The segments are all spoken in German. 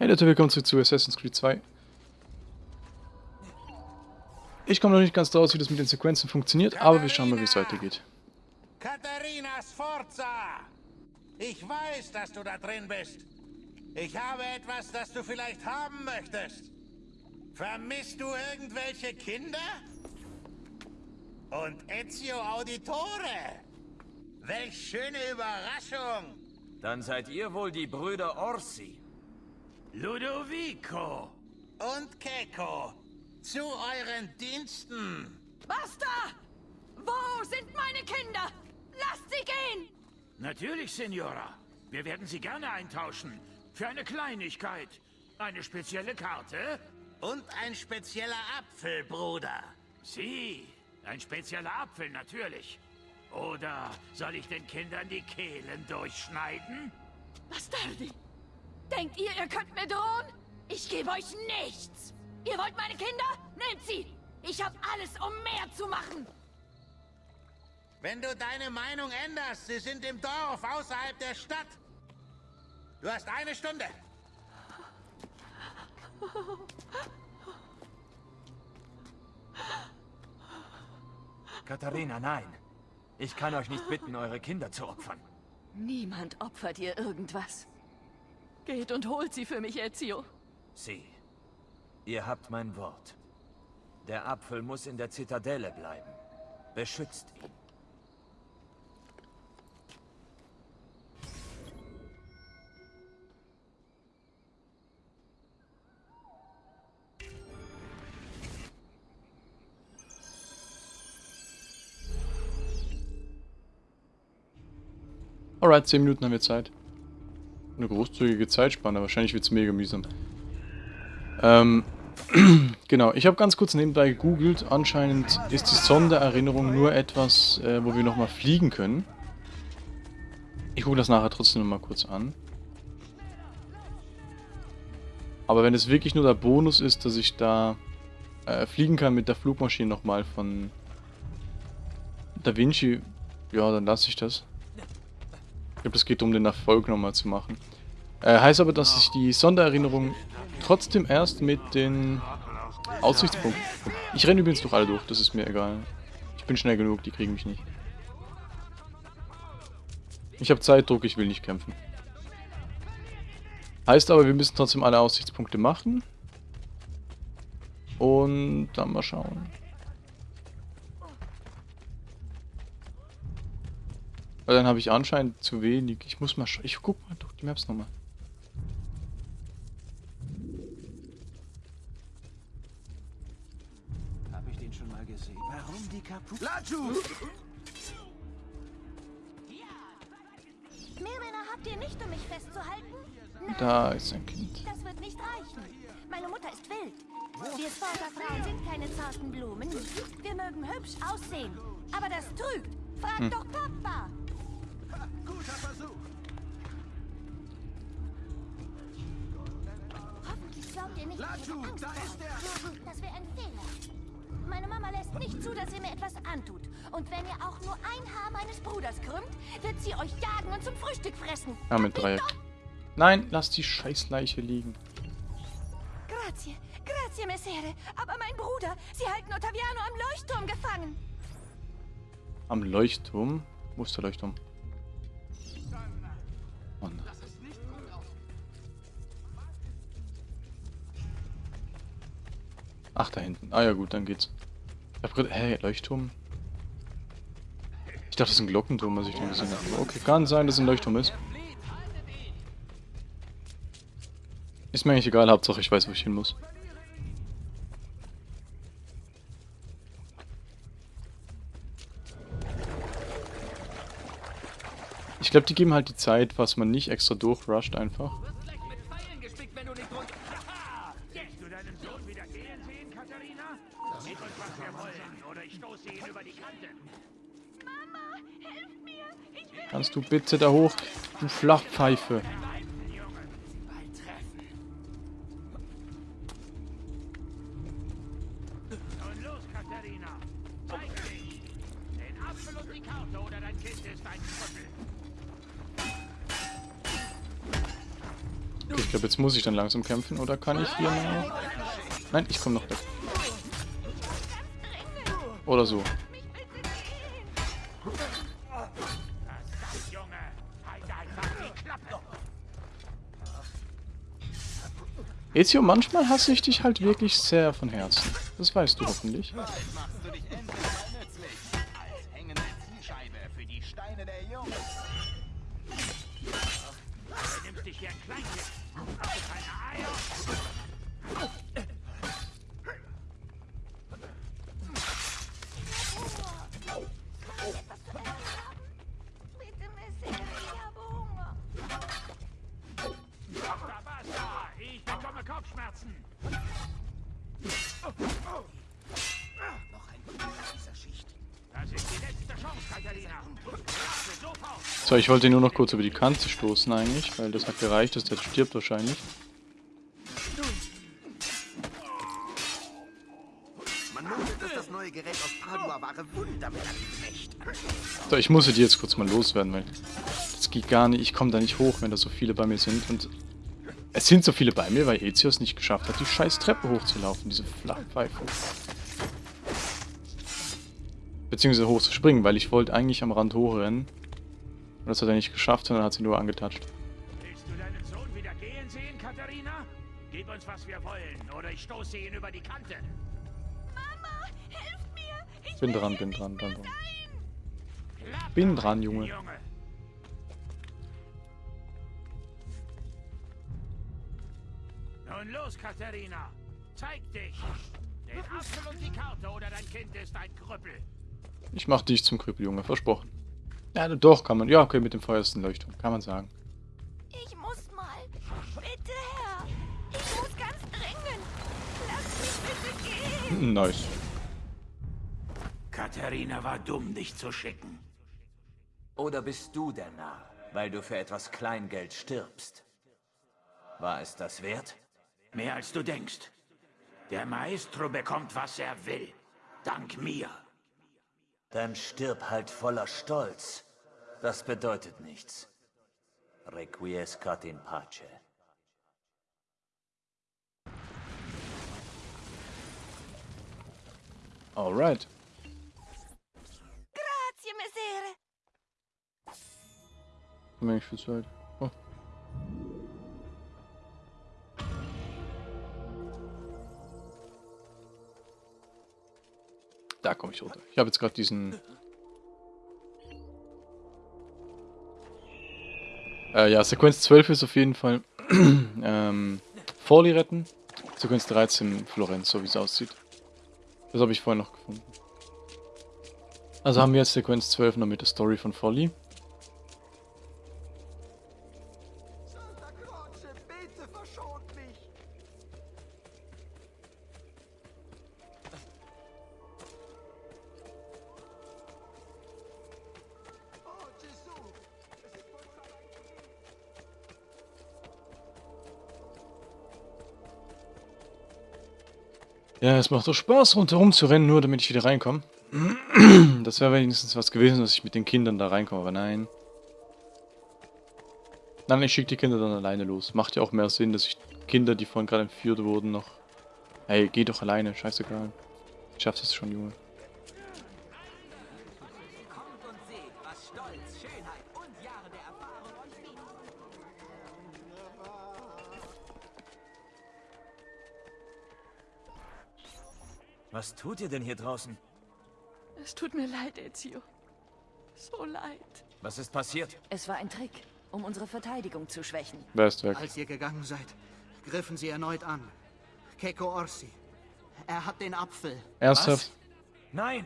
Hey Leute, willkommen zurück zu Assassin's Creed 2. Ich komme noch nicht ganz draus, wie das mit den Sequenzen funktioniert, aber wir schauen mal, wie es weitergeht. Katharina Sforza! Ich weiß, dass du da drin bist. Ich habe etwas, das du vielleicht haben möchtest. Vermisst du irgendwelche Kinder? Und Ezio Auditore? Welch schöne Überraschung! Dann seid ihr wohl die Brüder Orsi. Ludovico und Keko, zu euren Diensten. Basta! Wo sind meine Kinder? Lasst sie gehen! Natürlich, Signora. Wir werden sie gerne eintauschen. Für eine Kleinigkeit. Eine spezielle Karte? Und ein spezieller Apfel, Bruder. Sie. Ein spezieller Apfel, natürlich. Oder soll ich den Kindern die Kehlen durchschneiden? Bastardi! Denkt ihr, ihr könnt mir drohen? Ich gebe euch nichts! Ihr wollt meine Kinder? Nehmt sie! Ich habe alles, um mehr zu machen! Wenn du deine Meinung änderst, sie sind im Dorf außerhalb der Stadt. Du hast eine Stunde. Katharina, nein. Ich kann euch nicht bitten, eure Kinder zu opfern. Niemand opfert ihr irgendwas. Geht und holt sie für mich, Ezio. Sie. Ihr habt mein Wort. Der Apfel muss in der Zitadelle bleiben. Beschützt ihn. Alright, 10 Minuten haben wir Zeit. Eine großzügige Zeitspanne, wahrscheinlich wird es mega mühsam. Ähm, genau, ich habe ganz kurz nebenbei gegoogelt. Anscheinend ist die Sondererinnerung nur etwas, äh, wo wir nochmal fliegen können. Ich gucke das nachher trotzdem nochmal kurz an. Aber wenn es wirklich nur der Bonus ist, dass ich da äh, fliegen kann mit der Flugmaschine nochmal von Da Vinci, ja, dann lasse ich das. Ich glaube, es geht um den Erfolg nochmal zu machen. Äh, heißt aber, dass ich die Sondererinnerung trotzdem erst mit den Aussichtspunkten... Ich renne übrigens durch alle durch, das ist mir egal. Ich bin schnell genug, die kriegen mich nicht. Ich habe Zeitdruck, ich will nicht kämpfen. Heißt aber, wir müssen trotzdem alle Aussichtspunkte machen. Und dann mal schauen. Weil dann habe ich anscheinend zu wenig. Ich muss mal Ich guck mal durch die Maps nochmal. Habe ich den schon mal gesehen? Warum die Kapu... Laju! Mehr Männer habt ihr nicht, um mich festzuhalten? Nein, Da ist ein Kind. das wird nicht reichen. Meine Mutter ist wild. Wir Sportlerfrauen sind keine zarten Blumen. Wir mögen hübsch aussehen. Aber das trügt. Frag Hm. doch Papa. Guter Versuch. Hoffentlich glaubt ihr nicht, dass ich Laju, Angst da ist vor. Das wäre ein Fehler. Meine Mama lässt nicht zu, dass ihr mir etwas antut. Und wenn ihr auch nur ein Haar meines Bruders krümmt, wird sie euch jagen und zum Frühstück fressen. Ja, mit Dreieck. Nein, lass die Scheißleiche liegen. Grazie, grazie, Messere. Aber mein Bruder, sie halten Ottaviano am Leuchtturm gefangen. Am Leuchtturm? Wo ist der Leuchtturm? Mann. Ach, da hinten. Ah ja gut, dann geht's. Ich hab grad... Hä, Leuchtturm? Ich dachte, das ist ein Glockenturm, was ich nur gesehen habe. Okay, kann sein, dass es ein Leuchtturm ist. Ist mir eigentlich egal, Hauptsache ich weiß, wo ich hin muss. Ich glaube, die geben halt die Zeit, was man nicht extra durchrusht einfach. Gleich mit Pfeilen gespickt, wenn du nicht ich glaube, jetzt muss ich dann langsam kämpfen. Oder kann ich hier noch... Nein, ich komme noch weg. Oder so. Ezio, manchmal hasse ich dich halt wirklich sehr von Herzen. Das weißt du hoffentlich. Keine Eier! So, ich wollte ihn nur noch kurz über die Kante stoßen eigentlich, weil das hat gereicht, dass der stirbt wahrscheinlich. So, ich muss die jetzt kurz mal loswerden, weil das geht gar nicht. Ich komme da nicht hoch, wenn da so viele bei mir sind. Und es sind so viele bei mir, weil Ezio es nicht geschafft hat, die scheiß Treppe hochzulaufen, diese Flachpfeife. Beziehungsweise hochzuspringen, weil ich wollte eigentlich am Rand hochrennen. Und das hat er nicht geschafft, sondern hat sie nur angetatscht. Willst du deinen Sohn wieder gehen sehen, Katharina? Gib uns, was wir wollen, oder ich stoße ihn über die Kante. Mama, helft mir! Ich Bin dran, bin dran, bin dran. Bin dran, Junge. Junge. Nun los, Katharina. Zeig dich. Den Apfel und die Karte oder dein Kind ist ein Krüppel. Ich mach dich zum Krüppel, Junge, versprochen. Ja, doch, kann man. Ja, okay, mit dem feuersten Leuchtturm, kann man sagen. Ich muss mal. Bitte, Herr. Ich muss ganz dringend. Lass mich bitte gehen. Nice. Katharina war dumm, dich zu schicken. Oder bist du der Narr, weil du für etwas Kleingeld stirbst? War es das wert? Mehr als du denkst. Der Maestro bekommt, was er will. Dank mir. Dann stirb halt voller Stolz. Das bedeutet nichts. Requiescat in pace. Alright. Grazie, Messere. Nicht viel Zeit. Oh. Da komme ich runter. Ich habe jetzt gerade diesen... Äh, ja, Sequenz 12 ist auf jeden Fall ähm, Forli retten. Sequenz 13 Florenz, so wie es aussieht. Das habe ich vorhin noch gefunden. Also haben wir jetzt Sequenz 12 noch mit der Story von Folly. Ja, es macht doch Spaß, rundherum zu rennen, nur damit ich wieder reinkomme. Das wäre wenigstens was gewesen, dass ich mit den Kindern da reinkomme, aber nein. Nein, ich schicke die Kinder dann alleine los. Macht ja auch mehr Sinn, dass ich Kinder, die vorhin gerade entführt wurden, noch... Hey, geh doch alleine, scheißegal. Ich schaff das schon, Junge. Was tut ihr denn hier draußen? Es tut mir leid, Ezio. So leid. Was ist passiert? Es war ein Trick, um unsere Verteidigung zu schwächen. Wer ist weg? Als ihr gegangen seid, griffen sie erneut an. Keko Orsi. Er hat den Apfel. Ernsthaft? Nein!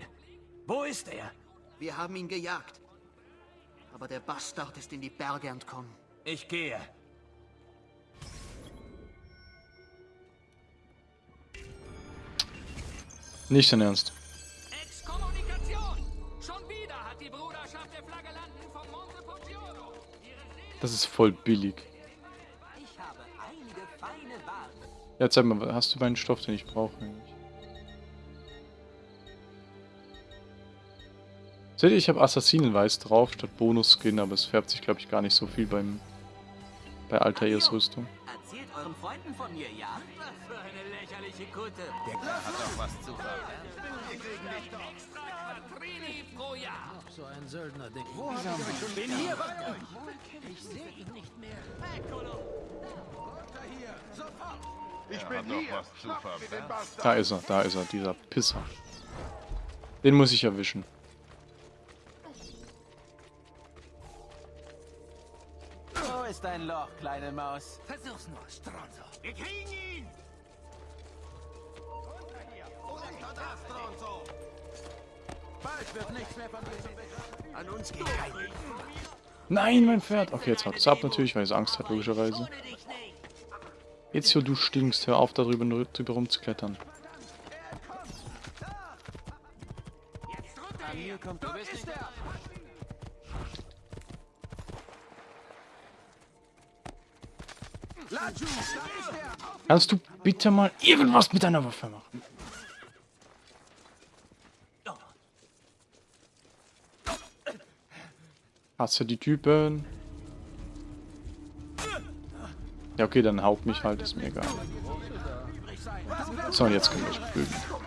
Wo ist er? Wir haben ihn gejagt. Aber der Bastard ist in die Berge entkommen. Ich gehe. Poggiolo ihre Seele Das ist voll billig. Ja, zeig mal, hast du meinen Stoff, den ich brauche eigentlich? Seht ihr, ich habe Assassinenweiß drauf statt Bonus-Skin, aber es färbt sich, glaube ich, gar nicht so viel beim bei Altair's Rüstung. Euren Freunden von mir, ja? Was für eine lächerliche Kutte. Der Kerl hat doch was zu verbergen. Extra Quattrini pro Jahr. So ein Söldner-Ding. Bin hier bei euch. Ich bin hier. Da ist er, da ist er, dieser Pisser. Den muss ich erwischen. Ist dein Loch, kleine Maus? Versuch's nur, Stronzo. Wir kriegen ihn! Bald wird nichts mehr von diesem An uns geht. Nein, mein Pferd. Okay, jetzt haut es ab natürlich, weil es Angst hat, logischerweise. Nicht. Ezio, du stinkst. Hör auf, darüber drüber rumzuklettern. Jetzt runter hier. kommt. Du bist nicht der. Laju, da ist er. Kannst du bitte mal irgendwas mit deiner Waffe machen? Hasse die Typen. Ja, okay, dann haut mich halt, ist mir egal. So, jetzt können wir prügeln.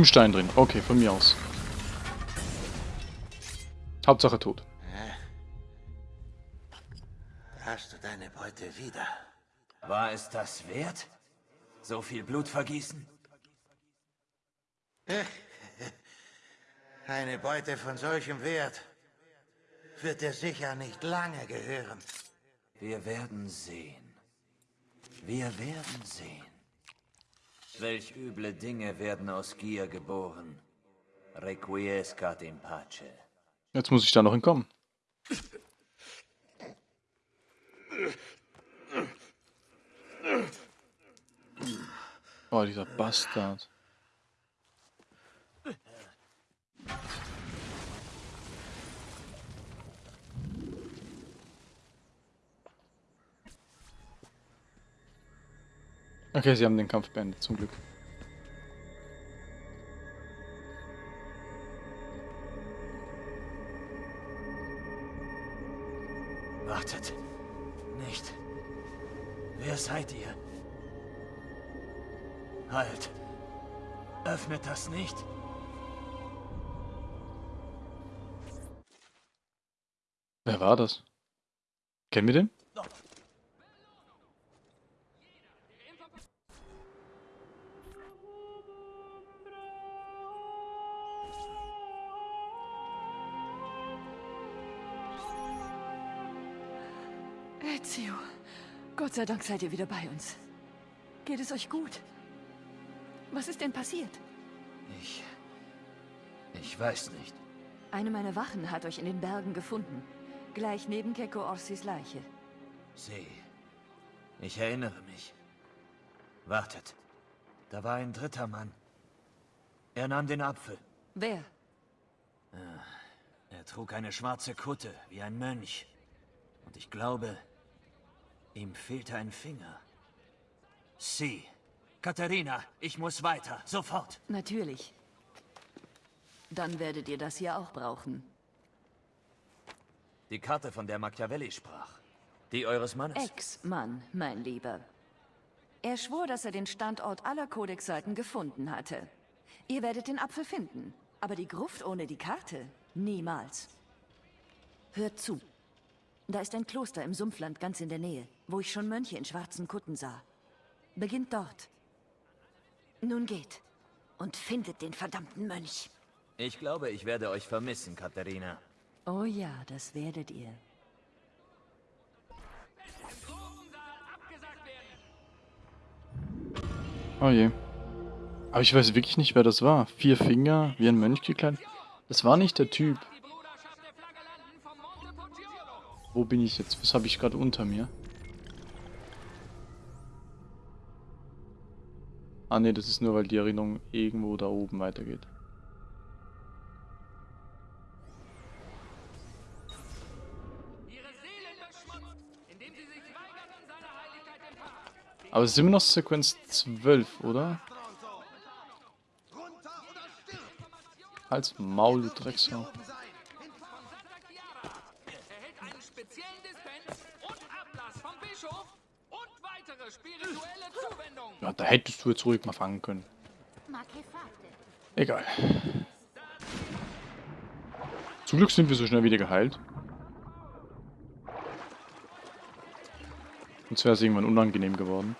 Im Stein drin. Okay, von mir aus. Hauptsache tot. Hast du deine Beute wieder? War es das wert? So viel Blut vergießen? Eine Beute von solchem Wert wird dir sicher nicht lange gehören. Wir werden sehen. Wir werden sehen. Welch üble Dinge werden aus Gier geboren. Requiescat in pace. Jetzt muss ich da noch hinkommen. Oh, dieser Bastard. Okay, sie haben den Kampf beendet, zum Glück. Wartet. Nicht. Wer seid ihr? Halt. Öffnet das nicht. Wer war das? Kennen wir den? Ezio, Gott sei Dank seid ihr wieder bei uns. Geht es euch gut? Was ist denn passiert? Ich... Ich weiß nicht. Eine meiner Wachen hat euch in den Bergen gefunden. Gleich neben Keko Orsis Leiche. Sieh. Ich erinnere mich. Wartet. Da war ein dritter Mann. Er nahm den Apfel. Wer? Er trug eine schwarze Kutte, wie ein Mönch. Und ich glaube, ihm fehlte ein Finger. Sie. Katharina, ich muss weiter. Sofort. Natürlich. Dann werdet ihr das hier auch brauchen. Die Karte, von der Machiavelli sprach. Die eures Mannes. Ex-Mann, mein Lieber. Er schwor, dass er den Standort aller Kodexseiten gefunden hatte. Ihr werdet den Apfel finden, aber die Gruft ohne die Karte niemals. Hört zu. Da ist ein Kloster im Sumpfland ganz in der Nähe, wo ich schon Mönche in schwarzen Kutten sah. Beginnt dort. Nun geht und findet den verdammten Mönch. Ich glaube, ich werde euch vermissen, Katharina. Oh ja, das werdet ihr. Oh je. Aber ich weiß wirklich nicht, wer das war. Vier Finger, wie ein Mönch gekleidet. Das war nicht der Typ. Wo bin ich jetzt? Was habe ich gerade unter mir? Ah ne, das ist nur, weil die Erinnerung irgendwo da oben weitergeht. Aber es ist immer noch Sequenz 12, oder? Als Maul, du Drecksau. Hättest du jetzt ruhig mal fangen können. Egal. Zum Glück sind wir so schnell wieder geheilt. Sonst wäre es irgendwann unangenehm geworden.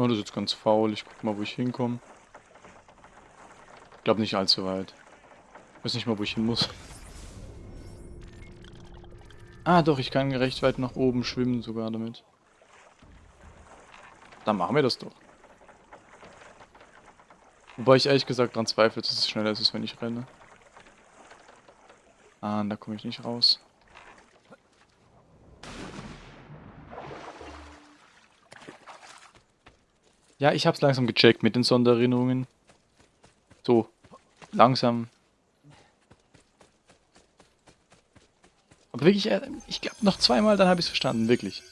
Oh, das ist jetzt ganz faul. Ich guck mal, wo ich hinkomme. Ich glaube nicht allzu weit. Ich weiß nicht mal, wo ich hin muss. Ah, doch, ich kann recht weit nach oben schwimmen sogar damit. Dann machen wir das doch. Wobei ich ehrlich gesagt daran zweifle, dass es schneller ist, wenn ich renne. Ah, da komme ich nicht raus. Ja, ich hab's langsam gecheckt mit den Sondererinnerungen. So, langsam. Aber wirklich, äh, ich glaube noch zweimal, dann habe ich es verstanden, wirklich.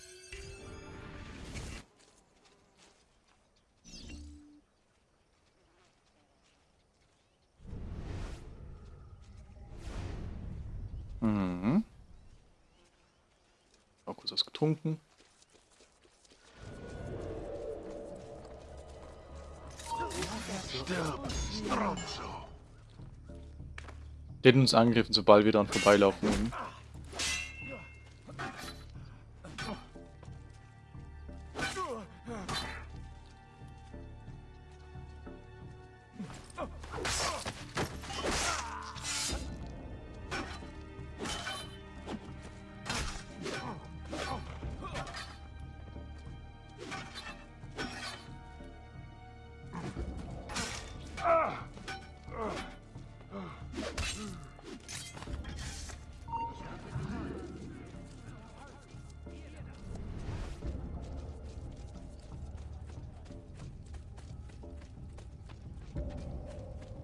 Die hätten uns angegriffen, sobald wir dann vorbeilaufen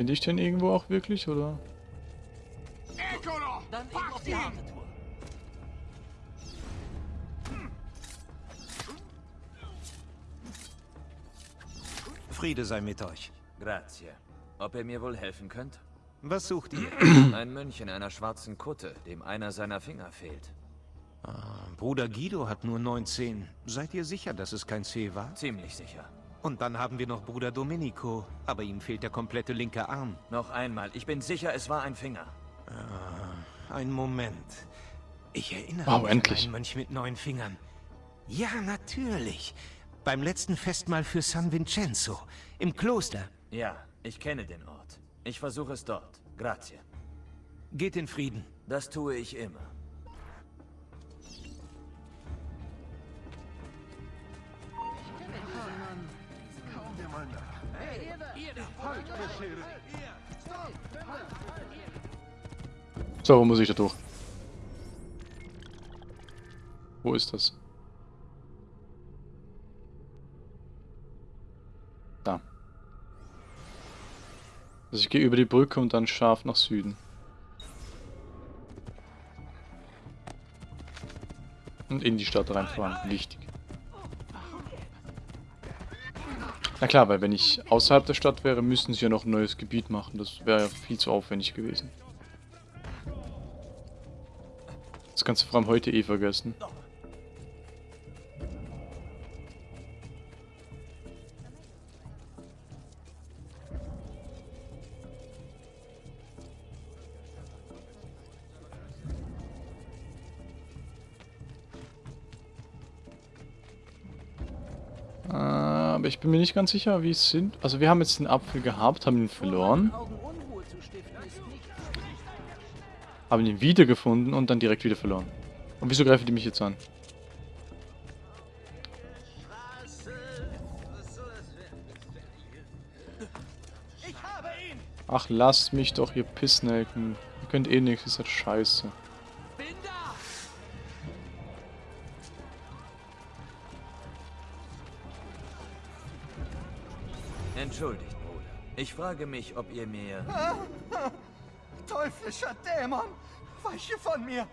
Bin ich denn irgendwo auch wirklich, oder? Dann eben auf die harte Tour. Friede sei mit euch. Grazie. Ob ihr mir wohl helfen könnt? Was sucht ihr? Ein Mönch in einer schwarzen Kutte, dem einer seiner Finger fehlt. Ah, Bruder Guido hat nur 19. Seid ihr sicher, dass es kein C war? Ziemlich sicher. Und dann haben wir noch Bruder Domenico, aber ihm fehlt der komplette linke Arm. Noch einmal, ich bin sicher, es war ein Finger. Ah, ein Moment. Ich erinnere Wow, mich endlich. an einen Mönch mit neun Fingern. Ja, natürlich. Beim letzten Festmahl für San Vincenzo. Im Kloster. Ja, ich kenne den Ort. Ich versuche es dort. Grazie. Geht in Frieden. Das tue ich immer. So, wo muss ich da durch? Wo ist das? Da. Also ich gehe über die Brücke und dann scharf nach Süden. Und in die Stadt reinfahren. Wichtig. Na klar, weil wenn ich außerhalb der Stadt wäre, müssten sie ja noch ein neues Gebiet machen. Das wäre ja viel zu aufwendig gewesen. Das kannst du vor allem heute eh vergessen. Bin mir nicht ganz sicher, wie es sind. Also wir haben jetzt den Apfel gehabt, haben ihn verloren. Haben ihn wiedergefunden und dann direkt wieder verloren. Und wieso greifen die mich jetzt an? Ach, lasst mich doch, ihr Pissnelken. Ihr könnt eh nichts, ist halt scheiße. Entschuldigt, Bruder. Ich frage mich, ob ihr mir... Teuflischer Dämon! Weiche von mir!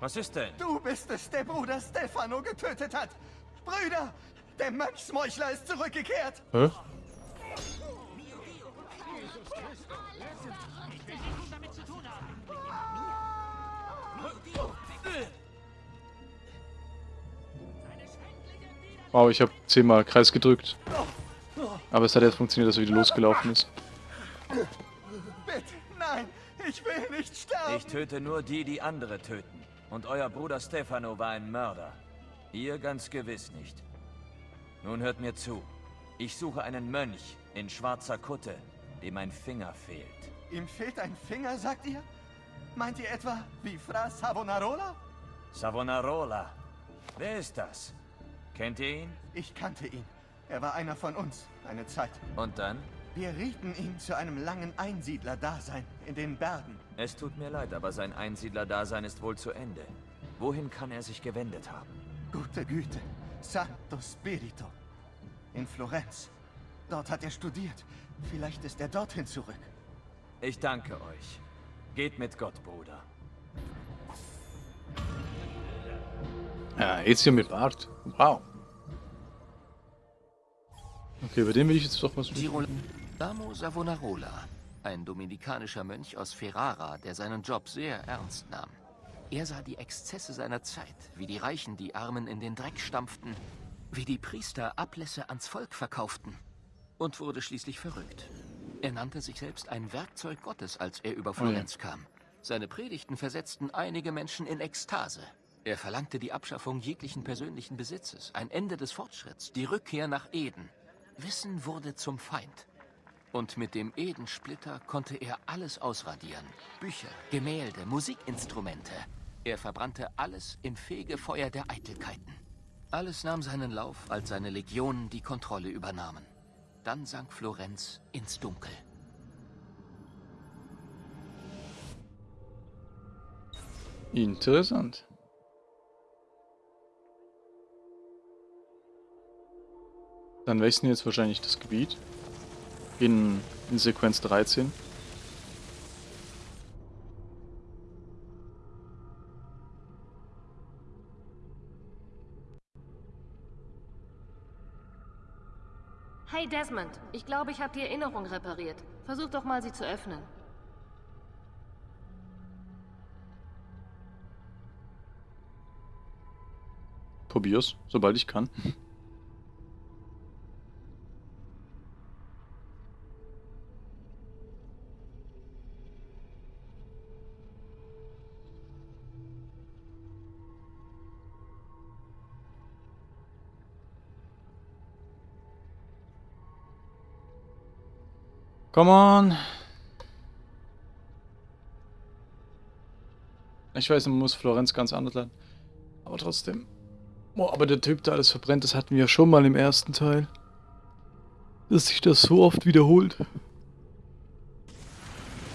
Was ist denn? Du bist es, der Bruder Stefano getötet hat! Brüder! Der Mönchsmeuchler ist zurückgekehrt! Hä? Wow, ich habe zehnmal Kreis gedrückt. Aber es hat jetzt funktioniert, dass er wieder losgelaufen ist. Bitte, nein! Ich will nicht sterben! Ich töte nur die, die andere töten. Und euer Bruder Stefano war ein Mörder. Ihr ganz gewiss nicht. Nun hört mir zu. Ich suche einen Mönch in schwarzer Kutte, dem ein Finger fehlt. Ihm fehlt ein Finger, sagt ihr? Meint ihr etwa wie Fra Savonarola? Savonarola. Wer ist das? Kennt ihr ihn? Ich kannte ihn. Er war einer von uns, eine Zeit. Und dann? Wir rieten ihn zu einem langen Einsiedler-Dasein in den Bergen. Es tut mir leid, aber sein Einsiedler-Dasein ist wohl zu Ende. Wohin kann er sich gewendet haben? Gute Güte. Santo Spirito. In Florenz. Dort hat er studiert. Vielleicht ist er dorthin zurück. Ich danke euch. Geht mit Gott, Bruder. Ja, Ezio mit Bart. Wow. Okay, über den will ich jetzt doch was Girol Damo Savonarola, ein dominikanischer Mönch aus Ferrara, der seinen Job sehr ernst nahm. Er sah die Exzesse seiner Zeit, wie die Reichen die Armen in den Dreck stampften, wie die Priester Ablässe ans Volk verkauften und wurde schließlich verrückt. Er nannte sich selbst ein Werkzeug Gottes, als er über Florenz kam. Seine Predigten versetzten einige Menschen in Ekstase. Er verlangte die Abschaffung jeglichen persönlichen Besitzes, ein Ende des Fortschritts, die Rückkehr nach Eden. Wissen wurde zum Feind. Und mit dem Edensplitter konnte er alles ausradieren. Bücher, Gemälde, Musikinstrumente. Er verbrannte alles im Fegefeuer der Eitelkeiten. Alles nahm seinen Lauf, als seine Legionen die Kontrolle übernahmen. Dann sank Florenz ins Dunkel. Interessant. Dann wechseln jetzt wahrscheinlich das Gebiet in, in Sequenz 13. Hey Desmond, ich glaube, ich habe die Erinnerung repariert. Versuch doch mal, sie zu öffnen. Probier's, sobald ich kann. Come on. Ich weiß, man muss Florenz ganz anders lernen. Aber trotzdem. Boah, aber der Typ, der alles verbrennt, das hatten wir ja schon mal im ersten Teil. Dass sich das so oft wiederholt.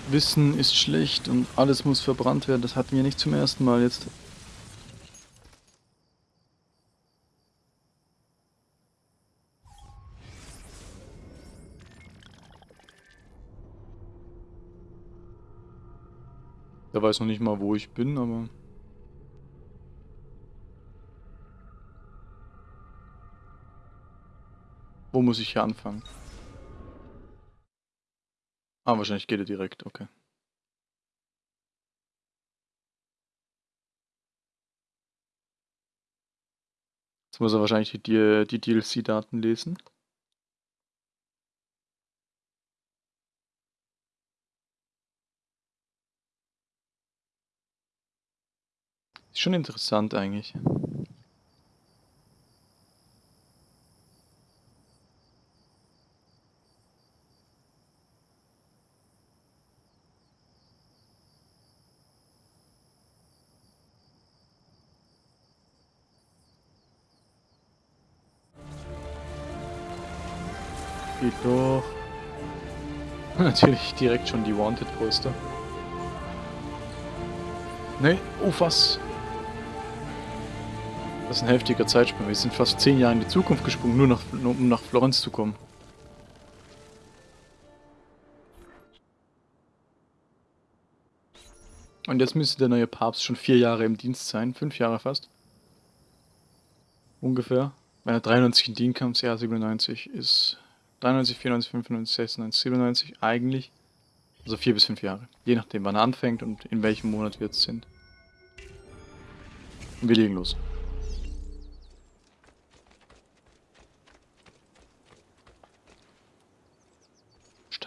Wissen ist schlecht und alles muss verbrannt werden. Das hatten wir nicht zum ersten Mal jetzt. Der weiß noch nicht mal, wo ich bin, aber... Wo muss ich hier anfangen? Ah, wahrscheinlich geht er direkt, okay. Jetzt muss er wahrscheinlich die, die DLC-Daten lesen. Ist schon interessant eigentlich. Geht doch. Natürlich direkt schon die Wanted-Poster. Ne, oh was. Das ist ein heftiger Zeitsprung. Wir sind fast zehn Jahre in die Zukunft gesprungen, nur, nach, nur um nach Florenz zu kommen. Und jetzt müsste der neue Papst schon vier Jahre im Dienst sein. Fünf Jahre fast. Ungefähr. Wenn er 93 in Dienst kam, das 97 ist 93, 94, 95, 96, 97 eigentlich. Also vier bis fünf Jahre. Je nachdem, wann er anfängt und in welchem Monat wir jetzt sind. Und wir legen los.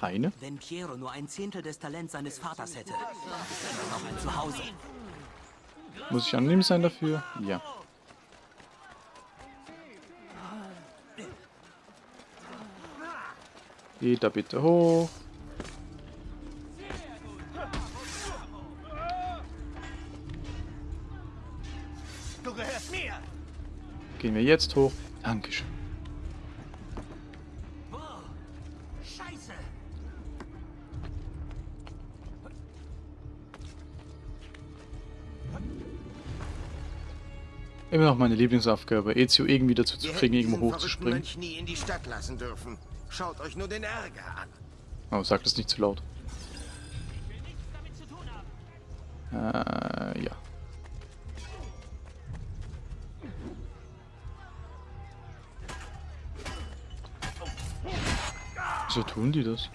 Steine? Wenn Piero nur ein Zehntel des Talents seines Vaters hätte, noch ein Zuhause. Muss ich anonym sein dafür? Ja. Geht da bitte hoch. Du gehörst mir! Gehen wir jetzt hoch. Dankeschön. Immer noch meine Lieblingsaufgabe, Ezio irgendwie dazu zu kriegen, irgendwo hochzuspringen. verrückten Mönch nie in die Stadt lassen dürfen. Schaut euch nur den Ärger an. Oh, sag das nicht zu laut. Äh, ja. Wieso tun die das?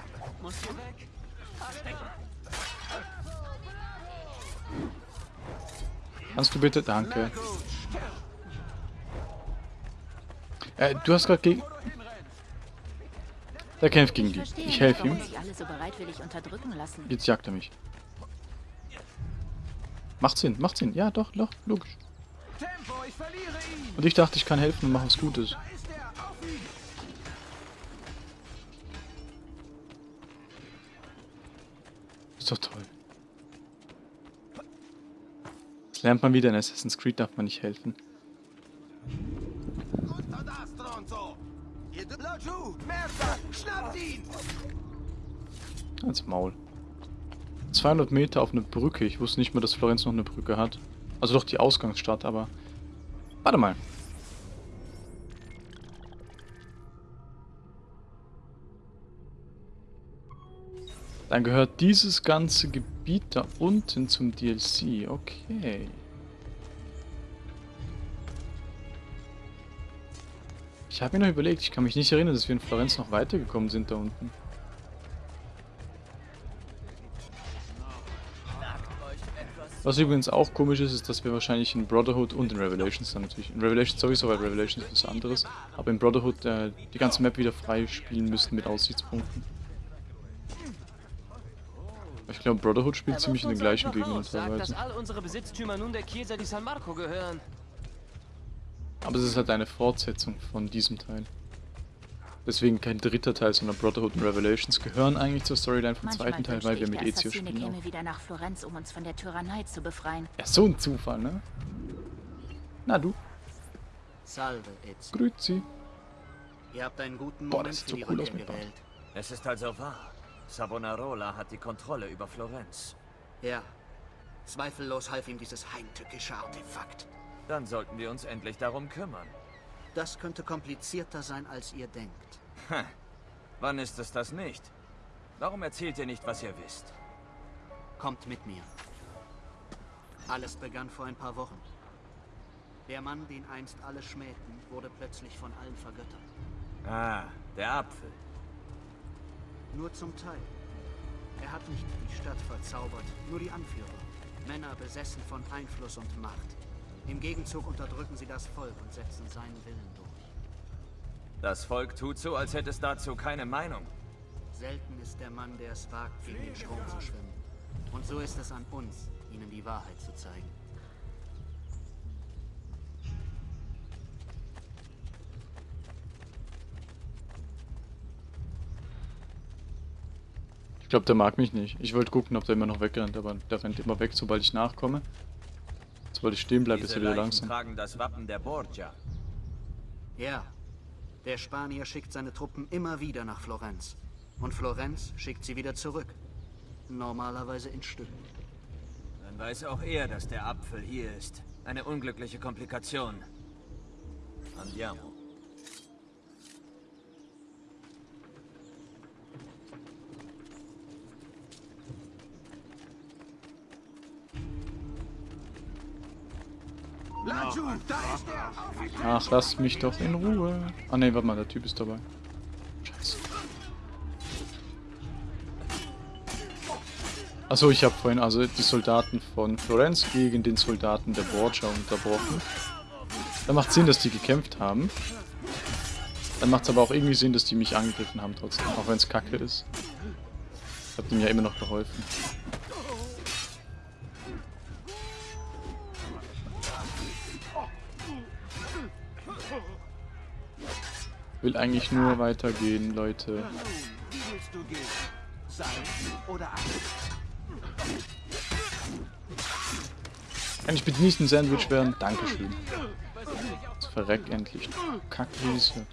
Kannst du bitte? Danke. Äh, du hast gerade gegen... Der kämpft gegen die. Ich helfe ihm. Jetzt jagt er mich. Macht Sinn, macht Sinn. Ja, doch, doch, logisch. Und ich dachte, ich kann helfen und mache was Gutes. Ist doch toll. Das lernt man wieder in Assassin's Creed, darf man nicht helfen. Unter das, Stronzo! Ihr dürft... Laggiù! Merda! Schnappt ihn! Als Maul. 200 Meter auf eine Brücke. Ich wusste nicht mal, dass Florenz noch eine Brücke hat. Also doch die Ausgangsstadt, aber... Warte mal. Dann gehört dieses ganze Gebiet da unten zum DLC. Okay. Ich habe mir noch überlegt, ich kann mich nicht erinnern, dass wir in Florenz noch weitergekommen sind da unten. Was übrigens auch komisch ist, ist, dass wir wahrscheinlich in Brotherhood und in Revelations dann natürlich, in Revelations sowieso, weil Revelations ist was anderes, aber in Brotherhood äh, die ganze Map wieder frei spielen müssten mit Aussichtspunkten. Ich glaube, Brotherhood spielt ziemlich in den gleichen Gegenden sagt, dass teilweise. all unsere Besitztümer nun der Chiesa di San Marco gehören. Aber es ist halt eine Fortsetzung von diesem Teil. Deswegen kein dritter Teil, sondern Brotherhood und Revelations gehören eigentlich zur Storyline vom Manchmal zweiten Teil, weil wir mit Ezio spielen. käme Auch. wieder nach Florenz, um uns von der Tyrannei zu befreien. Ja, so ein Zufall, ne? Na du, Salve, Ezio. grüezi. Ihr habt einen guten Boah, Moment das sieht so cool aus mit Bart. gewählt. Es ist also wahr. Savonarola hat die Kontrolle über Florenz. Ja. Zweifellos half ihm dieses heimtückische Artefakt. Dann sollten wir uns endlich darum kümmern. Das könnte komplizierter sein, als ihr denkt. Hm. Wann ist es das nicht? Warum erzählt ihr nicht, was ihr wisst? Kommt mit mir. Alles begann vor ein paar Wochen. Der Mann, den einst alle schmähten, wurde plötzlich von allen vergöttert. Ah, der Apfel. Nur zum Teil. Er hat nicht die Stadt verzaubert, nur die Anführer. Männer besessen von Einfluss und Macht. Im Gegenzug unterdrücken sie das Volk und setzen seinen Willen durch. Das Volk tut so, als hätte es dazu keine Meinung. Selten ist der Mann, der es wagt, gegen den Strom zu schwimmen. Und so ist es an uns, ihnen die Wahrheit zu zeigen. Ich glaube, der mag mich nicht. Ich wollte gucken, ob der immer noch wegrennt, aber der rennt immer weg, sobald ich nachkomme. Sobald ich stehen bleibe, ist er wieder Leichen langsam. tragen das Wappen der Borgia. Ja, der Spanier schickt seine Truppen immer wieder nach Florenz. Und Florenz schickt sie wieder zurück. Normalerweise in Stücken. Dann weiß auch er, dass der Apfel hier ist. Eine unglückliche Komplikation. Andiamo. Ach, lass mich doch in Ruhe. Ah ne, warte mal, der Typ ist dabei. Scheiße. Achso, ich habe vorhin also die Soldaten von Florenz gegen den Soldaten der Borgia unterbrochen. Da macht Sinn, dass die gekämpft haben. Dann macht es aber auch irgendwie Sinn, dass die mich angegriffen haben trotzdem, auch wenn es kacke ist. Ich habe dem ja immer noch geholfen. Will eigentlich nur weitergehen, Leute. Kann ich bitte nicht ein Sandwich werden? Dankeschön. Jetzt verreck endlich. Kackriese.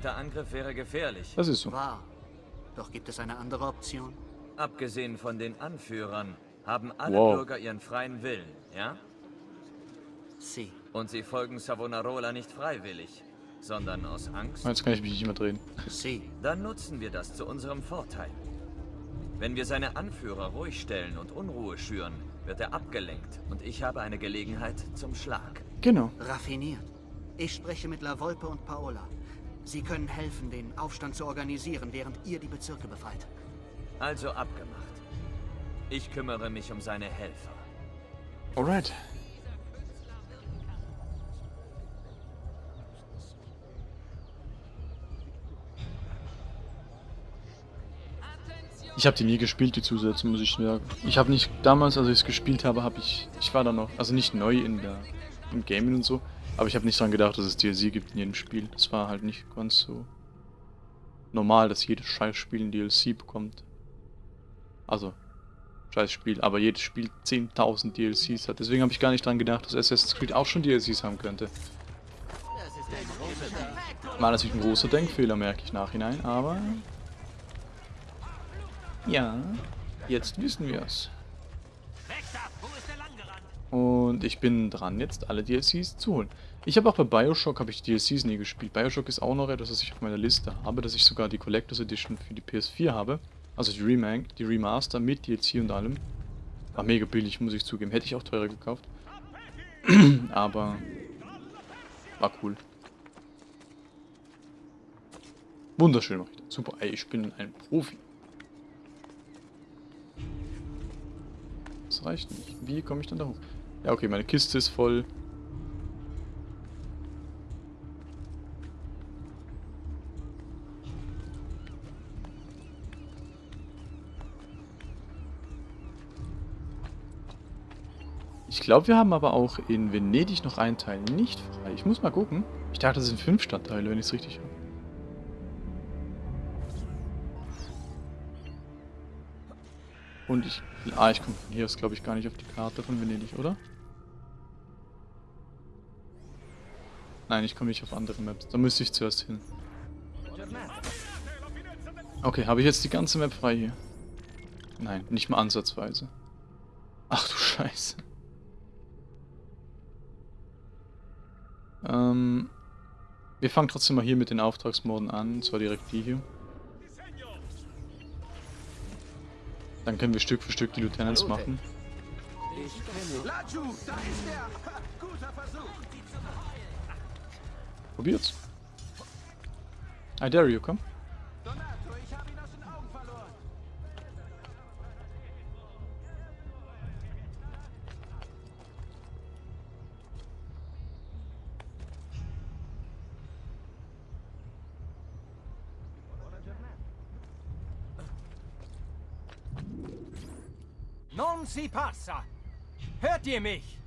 Direkter Angriff wäre gefährlich. Das ist so. Wahr. Doch gibt es eine andere Option? Abgesehen von den Anführern haben alle Wow. Bürger ihren freien Willen, ja? Sie. Und sie folgen Savonarola nicht freiwillig, sondern aus Angst? Jetzt kann ich mich nicht mehr drehen. Sie. Dann nutzen wir das zu unserem Vorteil. Wenn wir seine Anführer ruhig stellen und Unruhe schüren, wird er abgelenkt und ich habe eine Gelegenheit zum Schlag. Genau. Raffiniert. Ich spreche mit La Volpe und Paola. Sie können helfen, den Aufstand zu organisieren, während ihr die Bezirke befreit. Also abgemacht. Ich kümmere mich um seine Helfer. Alright. Ich habe die nie gespielt, die Zusätze, muss ich sagen. Ich habe nicht, damals, als ich es gespielt habe, habe ich, ich war da noch, also nicht neu in der, im Gaming und so, aber ich habe nicht dran gedacht, dass es DLC gibt in jedem Spiel. Das war halt nicht ganz so normal, dass jedes Scheißspiel ein DLC bekommt. Also, Scheißspiel, aber jedes Spiel 10.000 DLCs hat. Deswegen habe ich gar nicht dran gedacht, dass Assassin's Creed auch schon DLCs haben könnte. War natürlich ein großer Denkfehler, merke ich nachhinein, aber... Ja, jetzt wissen wir es. Und ich bin dran, jetzt alle DLCs zu holen. Ich habe auch bei Bioshock habe ich die DLCs nie gespielt. Bioshock ist auch noch etwas, was ich auf meiner Liste habe, dass ich sogar die Collectors Edition für die PS4 habe. Also die Remake, die Remaster mit DLC und allem. War mega billig, muss ich zugeben. Hätte ich auch teurer gekauft. Aber war cool. Wunderschön mache ich das. Super, ey, ich bin ein Profi. Das reicht nicht. Wie komme ich dann da hoch? Ja, okay, meine Kiste ist voll. Glaube, wir haben aber auch in Venedig noch einen Teil nicht frei. Ich muss mal gucken. Ich dachte, das sind fünf Stadtteile, wenn ich es richtig habe. Und ich... Ah, ich komme von hier aus, glaube ich, gar nicht auf die Karte von Venedig, oder? Nein, ich komme nicht auf andere Maps. Da müsste ich zuerst hin. Okay, habe ich jetzt die ganze Map frei hier? Nein, nicht mal ansatzweise. Ach du Scheiße. Ähm, wir fangen trotzdem mal hier mit den Auftragsmorden an, und zwar direkt die hier. Dann können wir Stück für Stück die Lieutenants machen. Er! Probiert's. I dare you, komm. Si passa. Hört ihr mich?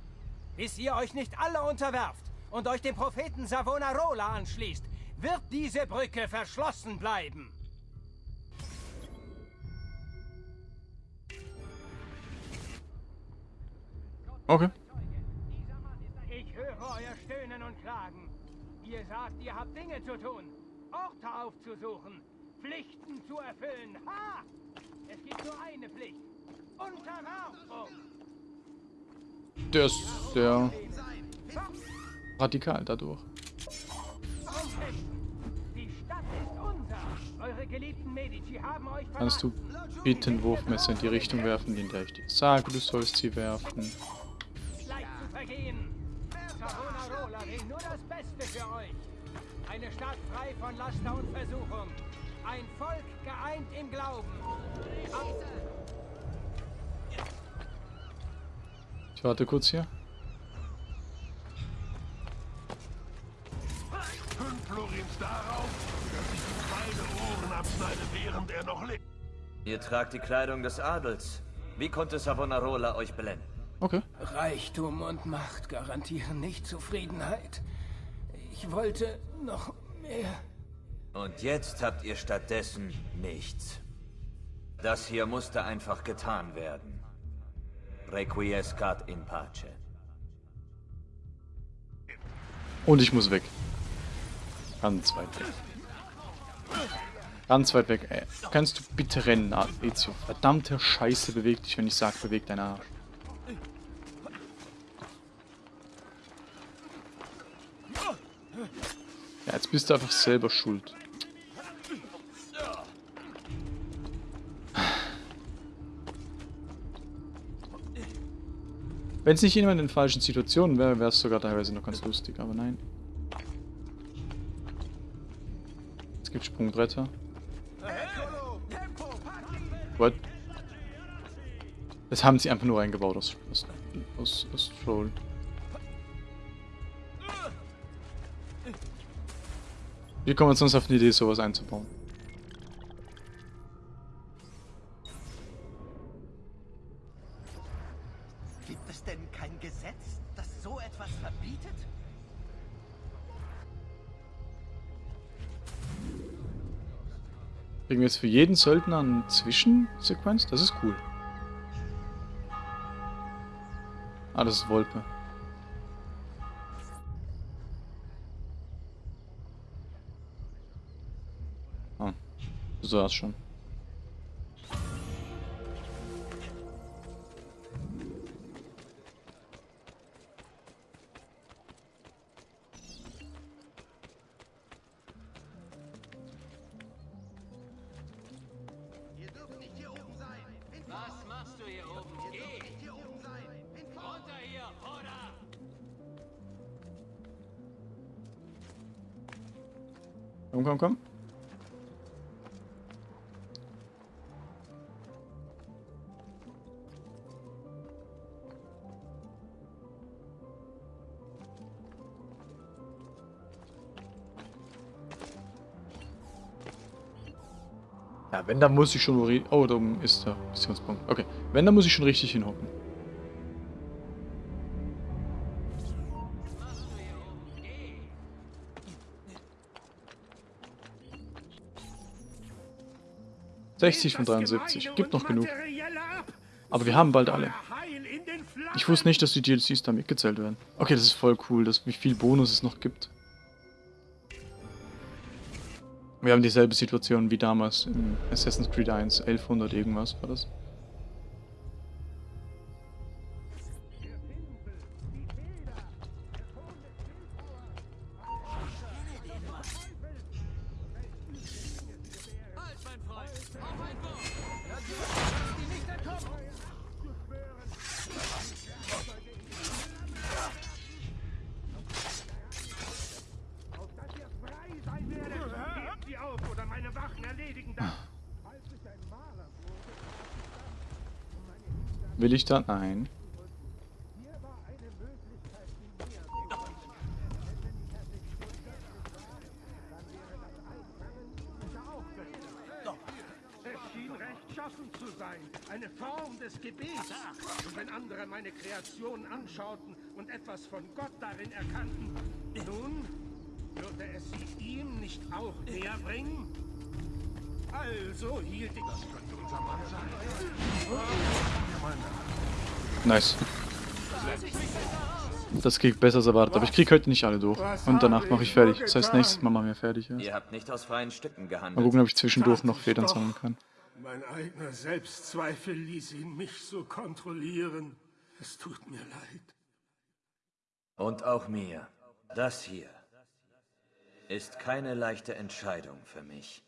Bis ihr euch nicht alle unterwerft und euch dem Propheten Savonarola anschließt, wird diese Brücke verschlossen bleiben. Okay. Ich höre euer Stöhnen und Klagen. Ihr sagt, ihr habt Dinge zu tun, Orte aufzusuchen, Pflichten zu erfüllen. Ha! Es gibt nur eine Pflicht. Der ist sehr radikal dadurch. Kannst du bitte ein Wurfmesser in die Richtung werfen, in der ich dir sage, du sollst sie werfen? Eine Stadt frei von Laster und Versuchung. Ein Volk geeint im Glauben. Ich warte kurz hier. Er. Ihr tragt die Kleidung des Adels. Wie konnte Savonarola euch blenden? Okay. Reichtum und Macht garantieren nicht Zufriedenheit. Ich wollte noch mehr. Und jetzt habt ihr stattdessen nichts. Das hier musste einfach getan werden. Requiescat in pace. Und ich muss weg. Ganz weit weg. Ganz weit weg. Ey. Kannst du bitte rennen, Ezio? Verdammte Scheiße, beweg dich, wenn ich sag, beweg deinen Arsch. Ja, jetzt bist du einfach selber schuld. Wenn es nicht jemand in falschen Situationen wäre, wäre es sogar teilweise noch ganz lustig, aber nein. Es gibt Sprungbretter. What? Das haben sie einfach nur eingebaut aus, aus, aus, aus Troll. Wie kommen wir sonst auf die Idee, sowas einzubauen? Kriegen wir jetzt für jeden Söldner eine Zwischensequenz? Das ist cool. Ah, das ist Wolpe. Ah, du sagst schon. Wenn, dann muss ich schon... Oh, da oben ist der Missionspunkt. Okay, wenn, dann muss ich schon richtig hinhocken. ...60 von 73. Gibt noch genug. Aber wir haben bald alle. Ich wusste nicht, dass die DLCs da mitgezählt werden. Okay, das ist voll cool, dass, wie viel Bonus es noch gibt. Wir haben dieselbe Situation wie damals in Assassin's Creed 1, 1100 irgendwas war das. Will ich da? Nein. Es schien rechtschaffen zu sein. Eine Form des Gebets. Und wenn andere meine Kreation anschauten und etwas von Gott darin erkannten, nun würde es sie ihm nicht auch näher bringen? Also hielt ich... Das könnte unser Mann sein. Nice. Das geht besser als erwartet, aber ich krieg heute nicht alle durch. Und danach mache ich fertig. Das heißt, nächstes Mal machen wir fertig. Ja. Ihr habt nicht aus freien Stücken gehandelt. Mal gucken, ob ich zwischendurch noch Federn sammeln kann. Mein eigener Selbstzweifel ließ ihn mich so kontrollieren. Es tut mir leid. Und auch mir. Das hier ist keine leichte Entscheidung für mich.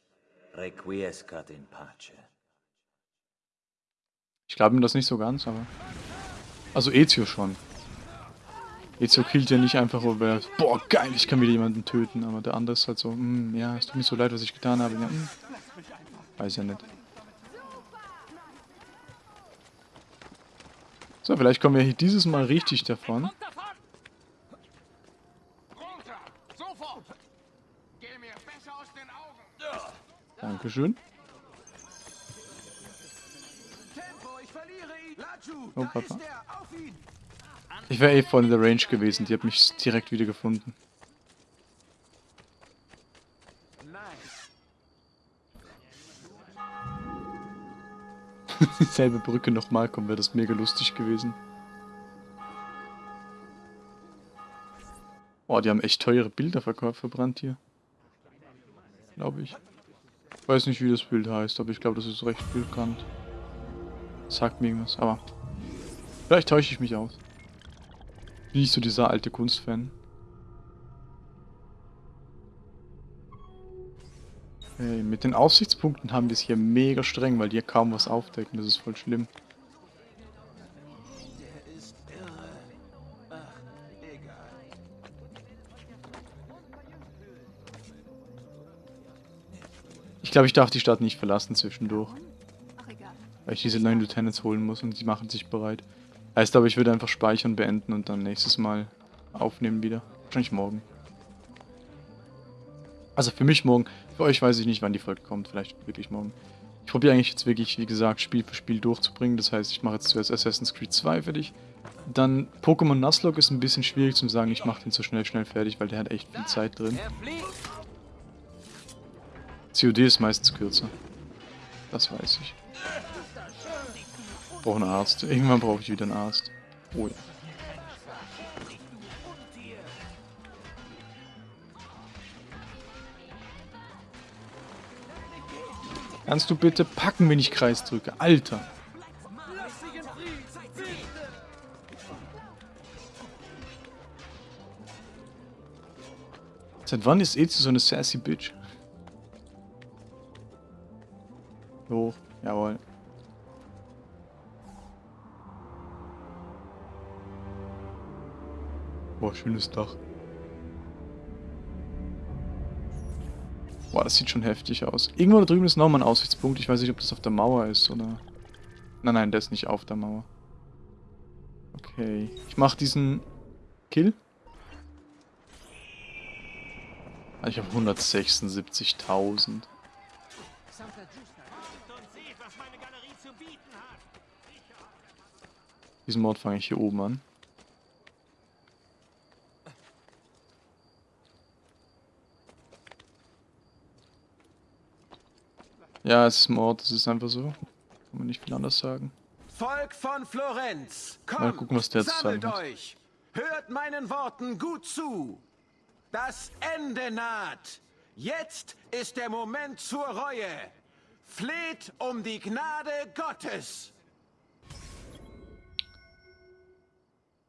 Requiescat in pace. Ich glaube ihm das nicht so ganz, aber... Also Ezio schon. Ezio killt ja nicht einfach, weil er... Boah, geil, ich kann wieder jemanden töten. Aber der andere ist halt so, hm, ja, es tut mir so leid, was ich getan habe. Ja, hm, weiß ja nicht. So, vielleicht kommen wir hier dieses Mal richtig davon. Dankeschön. Oh, Papa. Ich wäre eh voll in der Range gewesen. Die hat mich direkt wieder gefunden. Dieselbe Brücke nochmal kommen, wäre das mega lustig gewesen. Oh, die haben echt teure Bilder verkauft, verbrannt hier. Glaube ich. Ich weiß nicht, wie das Bild heißt, aber ich glaube, das ist recht bekannt. Sagt mir irgendwas, aber... Vielleicht täusche ich mich aus. Bin nicht so dieser alte Kunstfan. Hey, mit den Aussichtspunkten haben wir es hier mega streng, weil die hier kaum was aufdecken. Das ist voll schlimm. Ich glaube, ich darf die Stadt nicht verlassen zwischendurch. Weil ich diese neuen Lieutenants holen muss und die machen sich bereit. Heißt aber, ich würde einfach speichern, beenden und dann nächstes Mal aufnehmen wieder. Wahrscheinlich morgen. Also für mich morgen. Für euch weiß ich nicht, wann die Folge kommt. Vielleicht wirklich morgen. Ich probiere eigentlich jetzt wirklich, wie gesagt, Spiel für Spiel durchzubringen. Das heißt, ich mache jetzt zuerst Assassin's Creed 2 fertig. Dann Pokémon Nuzlocke ist ein bisschen schwierig zu sagen, ich mache den so schnell, schnell fertig, weil der hat echt viel Zeit drin. COD ist meistens kürzer. Das weiß ich. Brauche einen Arzt. Irgendwann brauche ich wieder einen Arzt. Oh ja. Kannst du bitte packen, wenn ich Kreis drücke? Alter. Seit wann ist Ezio so eine sassy Bitch? Boah, schönes Dach. Boah, das sieht schon heftig aus. Irgendwo da drüben ist nochmal ein Aussichtspunkt. Ich weiß nicht, ob das auf der Mauer ist oder... Nein, nein, der ist nicht auf der Mauer. Okay. Ich mach diesen Kill. Ah, ich habe 176.000. Diesen Mord fange ich hier oben an. Ja, es ist Mord, das ist einfach so. Kann man nicht viel anders sagen. Volk von Florenz, kommt, Mal gucken, was der zu sagen hat. euch. Hört meinen Worten gut zu. Das Ende naht. Jetzt ist der Moment zur Reue. Fleht um die Gnade Gottes.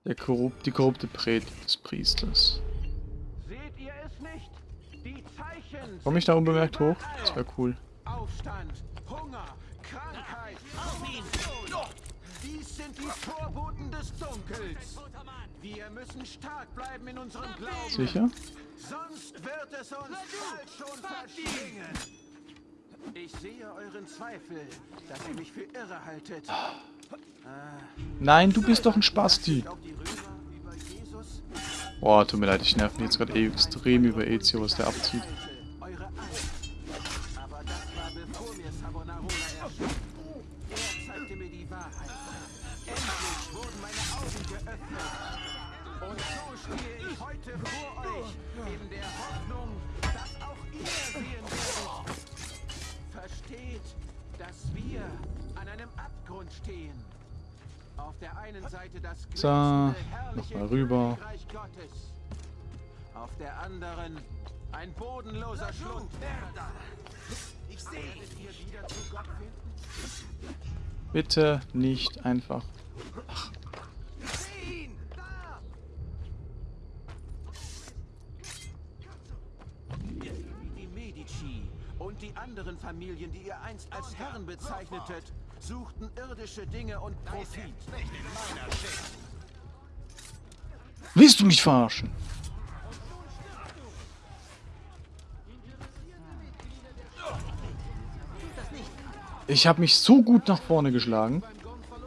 Der korrupt, die korrupte Predigt des Priesters. Seht ihr es nicht? Die Zeichen Komme ich da unbemerkt hoch? Das wäre cool. Aufstand, Hunger, Krankheit. Auf ihn! Dies sind die Vorboten des Dunkels. Wir müssen stark bleiben in unserem Glauben. Sicher? Sonst wird es uns bald schon verschlingen. Ich sehe euren Zweifel, dass ihr mich für irre haltet. Nein, du bist doch ein Spasti. Boah, tut mir leid, ich nerv mich jetzt gerade eh extrem über Ezio, was der abzieht. An einem Abgrund stehen. Auf der einen Seite das So, nochmal rüber. Gottes. Auf der anderen ein bodenloser Schlund. Ich sehe wieder zu Gott finden. Bitte nicht einfach. Ach, und die anderen Familien, die ihr einst als Herren bezeichnetet, suchten irdische Dinge und Profit. Willst du mich verarschen? Ich habe mich so gut nach vorne geschlagen.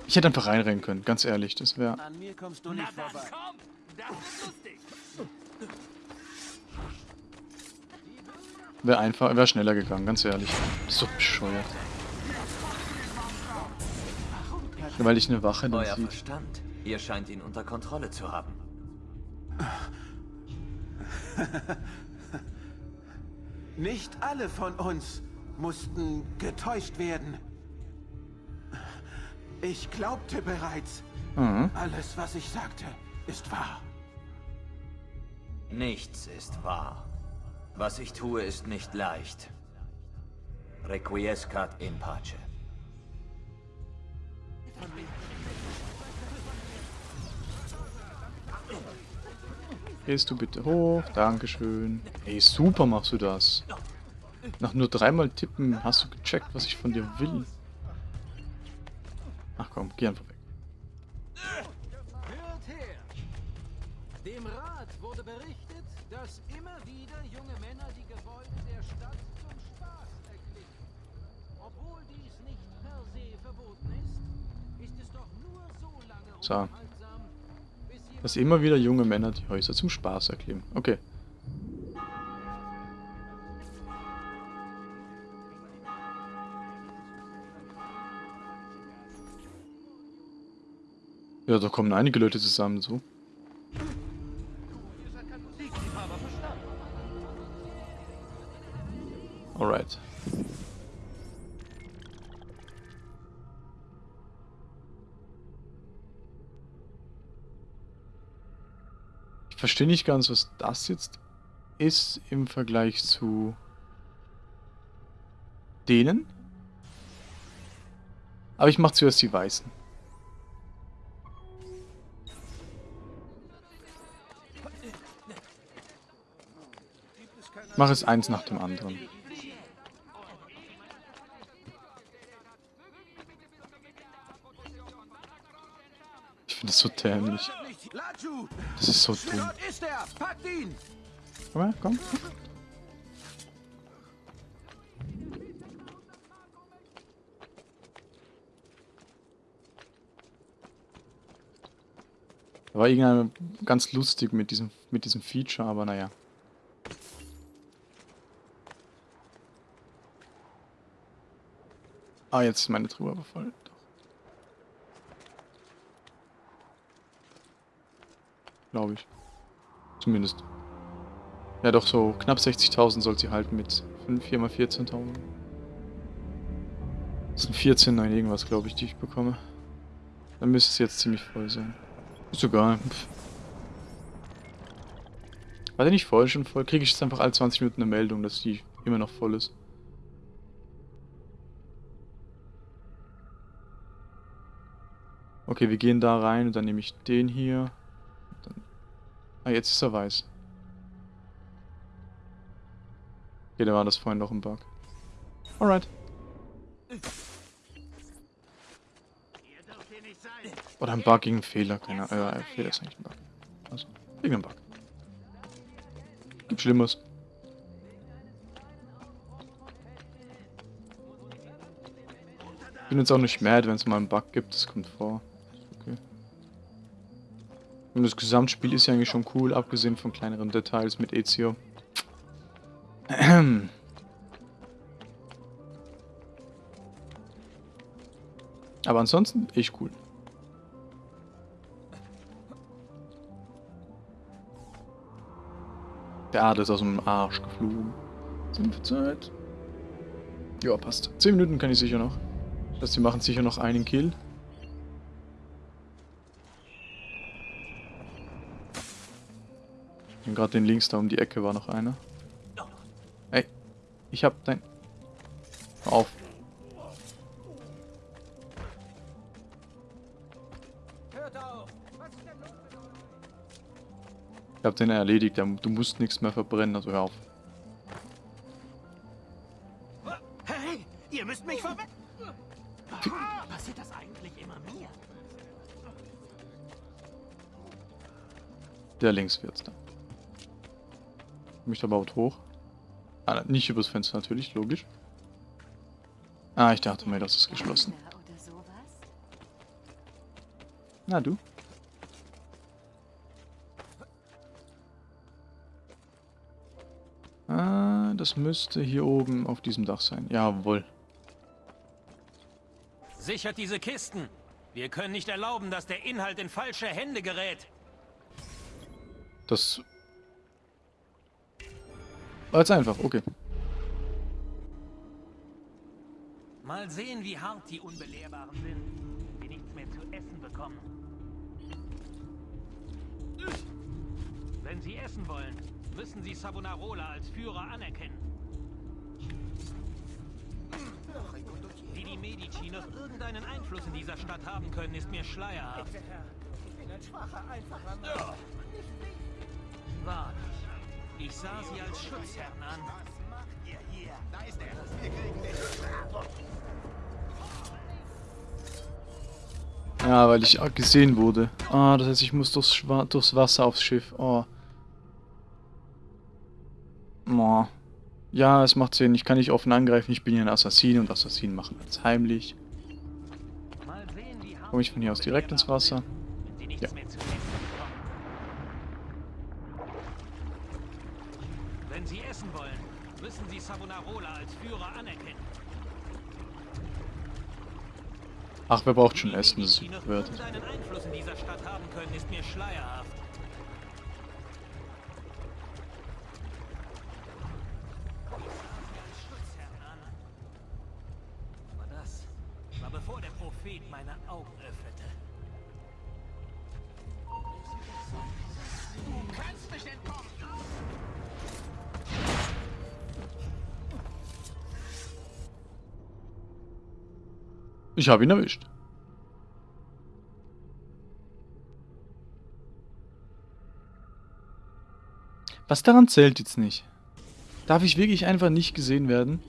Ich hätte einfach reinrennen können, ganz ehrlich. Das wäre... An mir kommst du nicht vorbei. Wäre einfach, wäre schneller gegangen, ganz ehrlich. So bescheuert. Weil ich eine Wache dann Euer sieht. Verstand. Ihr scheint ihn unter Kontrolle zu haben. Nicht alle von uns mussten getäuscht werden. Ich glaubte bereits, Mhm. alles, was ich sagte, ist wahr. Nichts ist wahr. Was ich tue, ist nicht leicht. Requiescat in pace. Gehst du bitte hoch? Dankeschön. Ey, super machst du das. Nach nur dreimal tippen hast du gecheckt, was ich von dir will. Ach komm, geh einfach weg. Hört her! Dem Rat wurde berichtet, dass immer wieder junge Männer die Gebäude der Stadt zum Spaß erklimmen. Obwohl dies nicht per se verboten ist, ist es doch nur so lange So. Dass immer wieder junge Männer die Häuser zum Spaß erklimmen. Okay. Ja, da kommen einige Leute zusammen, so. Ich verstehe nicht ganz, was das jetzt ist im Vergleich zu denen. Aber ich mache zuerst die Weißen. Mach es eins nach dem anderen. Ich finde das so dämlich. Das ist so dumm. Komm her, komm. Da war irgendeiner ganz lustig mit diesem, mit diesem Feature, aber naja. Ah, jetzt ist meine Truhe aber voll. Glaube ich. Zumindest. Ja, doch so knapp 60.000 soll sie halten mit 5, 4 mal 14.000. Das sind 14, nein, irgendwas, glaube ich, die ich bekomme. Dann müsste es jetzt ziemlich voll sein. Ist egal. Pff. War der nicht voll schon voll? Kriege ich jetzt einfach alle 20 Minuten eine Meldung, dass die immer noch voll ist. Okay, wir gehen da rein und dann nehme ich den hier. Ah, jetzt ist er weiß. Okay, da war das vorhin noch ein Bug. Alright. Oder ein Bug gegen einen Fehler, keine Ahnung. Ein Fehler ist eigentlich ein Bug. Also, irgendein Bug. Gibt Schlimmes. Bin jetzt auch nicht mad, wenn es mal einen Bug gibt, das kommt vor. Und das Gesamtspiel ist ja eigentlich schon cool, abgesehen von kleineren Details mit Ezio. Aber ansonsten echt cool. Der Adel ist aus dem Arsch geflogen. Sind wir Zeit? Ja, passt. 10 Minuten kann ich sicher noch. Das heißt, wir machen sicher noch einen Kill. checken gerade den links, da um die Ecke war noch einer. Ey, ich hab dein... Hör auf. Ich hab den erledigt, du musst nichts mehr verbrennen, also hör auf. Hey, ihr müsst mich ver... Passiert das eigentlich immer mir? Der links wird's dann. Komm ich da überhaupt hoch? Ah, nicht übers Fenster natürlich, logisch. Ah, ich dachte mir, das ist geschlossen. Na du? Ah, das müsste hier oben auf diesem Dach sein. Jawohl. Sichert diese Kisten. Wir können nicht erlauben, dass der Inhalt in falsche Hände gerät. Das jetzt einfach, okay. Mal sehen, wie hart die Unbelehrbaren sind, die nichts mehr zu essen bekommen. Wenn sie essen wollen, müssen sie Savonarola als Führer anerkennen. Wie die Medici noch irgendeinen Einfluss in dieser Stadt haben können, ist mir schleierhaft. Ich bin ein schwacher, einfacher Mann. Wahrlich. Ich sah sie als Schutzherren an. Was macht ihr hier? Da ist er. Wir kriegen dich. Ja, weil ich gesehen wurde. Ah, das heißt, ich muss durchs, durchs Wasser aufs Schiff. Oh. Oh. Ja, es macht Sinn. Ich kann nicht offen angreifen. Ich bin ja ein Assassin und Assassinen machen alles heimlich. Komme ich von hier aus direkt ins Wasser? Ja. Wenn sie essen wollen, müssen sie Savonarola als Führer anerkennen. Ach, wer braucht schon Essen? Das Die noch wird. irgendeinen Einfluss in dieser Stadt haben können, ist mir schleierhaft. Aber das war bevor der Prophet meine Augen öffnete. Ich habe ihn erwischt. Was daran zählt jetzt nicht? Darf ich wirklich einfach nicht gesehen werden?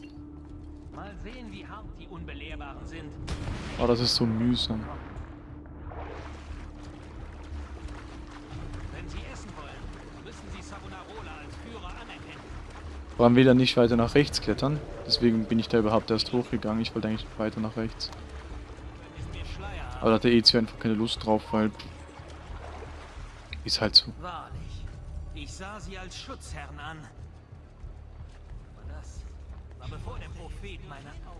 Mal sehen, wie hart die Unbelehrbaren sind. Oh, das ist so mühsam. Wenn sie essen wollen, müssen sie Savonarola als Führer anerkennen. Vor allem wieder nicht weiter nach rechts klettern. Deswegen bin ich da überhaupt erst hochgegangen. Ich wollte eigentlich weiter nach rechts. Aber da hat der Ezio einfach keine Lust drauf, weil... Ist halt so. Wahrlich. Ich sah sie als Schutzherren an. Aber das war bevor der Prophet meine Augen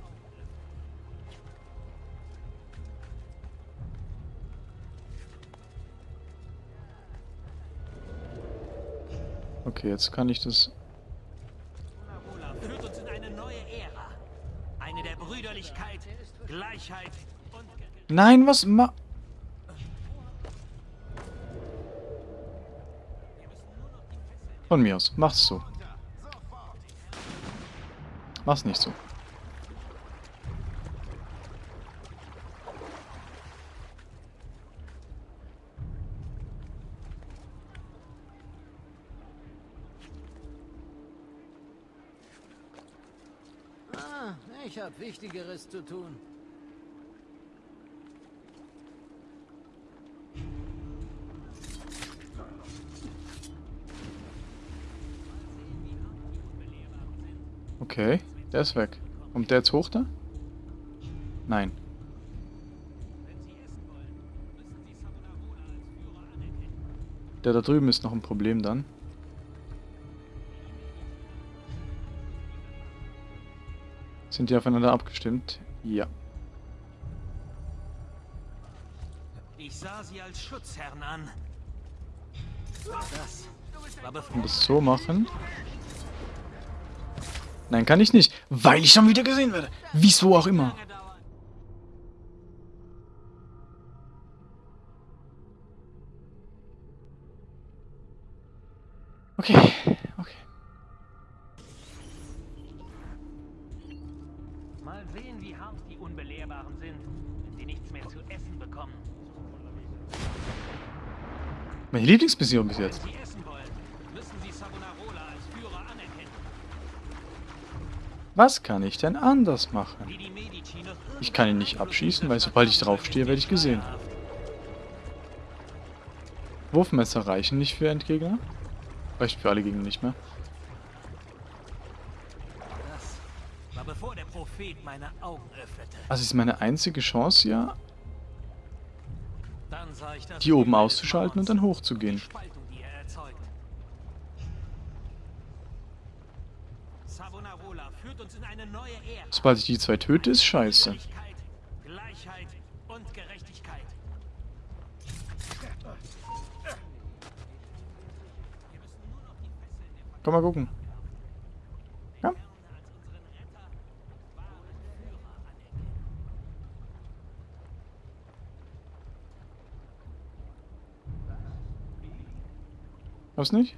Okay, jetzt kann ich das... Führt uns in eine neue Ära. Eine der Brüderlichkeit, Gleichheit. Nein, was ma... Von mir aus. Mach's so. Mach's nicht so. Ah, ich habe Wichtigeres zu tun. Okay, der ist weg. Kommt der jetzt hoch da? Nein. Der da drüben ist noch ein Problem dann. Sind die aufeinander abgestimmt? Ja. Ich sah sie als Schutzherren an. Das war bevor... Und das so machen. Nein, kann ich nicht. Weil ich schon wieder gesehen werde. Wieso auch immer. Okay, okay. Mal sehen, wie hart die Unbelehrbaren sind, wenn sie nichts mehr zu essen bekommen. Meine Lieblingsmission bis jetzt. Was kann ich denn anders machen? Ich kann ihn nicht abschießen, weil sobald ich draufstehe, werde ich gesehen. Wurfmesser reichen nicht für Endgegner. Reicht für alle Gegner nicht mehr. Das. Also ist meine einzige Chance das die oben auszuschalten und dann hochzugehen. Spaltung, die er erzeugt. Savonarola führt uns in eine neue Ära. Sobald ich die zwei töte, ist scheiße. Komm mal gucken. Ja. Was nicht?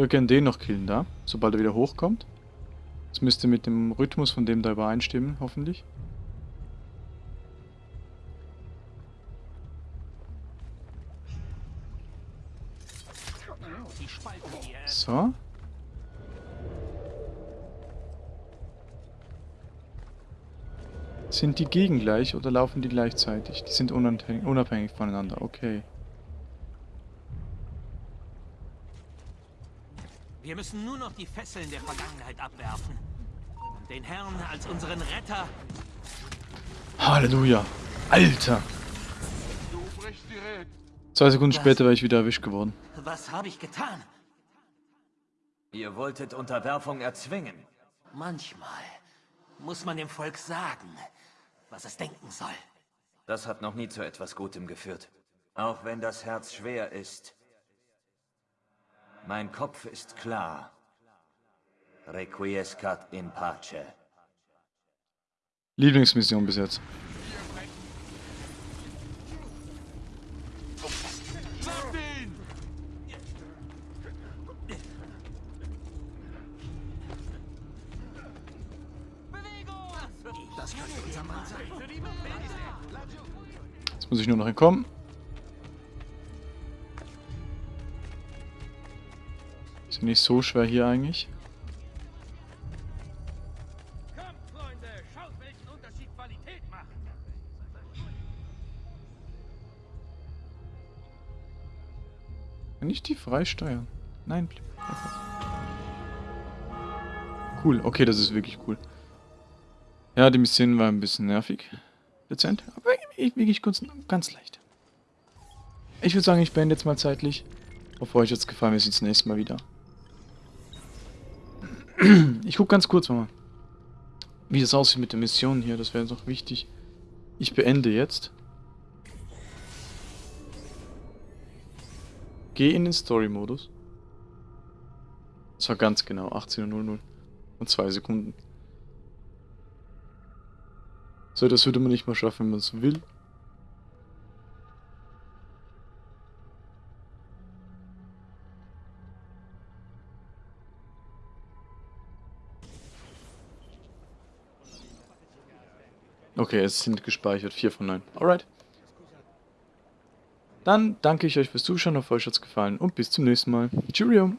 Wir können den noch killen da, sobald er wieder hochkommt. Das müsste mit dem Rhythmus von dem da übereinstimmen, hoffentlich. So. Sind die gegengleich oder laufen die gleichzeitig? Die sind unabhängig voneinander, okay. Müssen nur noch die Fesseln der Vergangenheit abwerfen. Und den Herrn als unseren Retter Halleluja. Alter. Zwei Sekunden später wäre ich wieder erwischt geworden. Was habe ich getan? Ihr wolltet Unterwerfung erzwingen. Manchmal muss man dem Volk sagen, was es denken soll. Das hat noch nie zu etwas Gutem geführt. Auch wenn das Herz schwer ist. Mein Kopf ist klar. Requiescat in pace. Lieblingsmission bis jetzt. Das könnte unser Mann sein. Jetzt muss ich nur noch entkommen. Ist nicht so schwer hier eigentlich. Kann ich die freisteuern? Nein. Cool, okay, das ist wirklich cool. Ja, die Mission war ein bisschen nervig. Dezent, aber wirklich kurz, ganz leicht. Ich würde sagen, ich beende jetzt mal zeitlich. Hoffe, euch hat's gefallen. Wir sehen uns das nächste Mal wieder. Ich gucke ganz kurz mal, wie das aussieht mit der Mission hier. Das wäre noch wichtig. Ich beende jetzt. Geh in den Story-Modus. Das war ganz genau 18.00 und 2 Sekunden. So, das würde man nicht mal schaffen, wenn man es will. Okay, es sind gespeichert. 4 von 9. Alright. Dann danke ich euch fürs Zuschauen, hoffe euch hat's gefallen und bis zum nächsten Mal. Cheerio!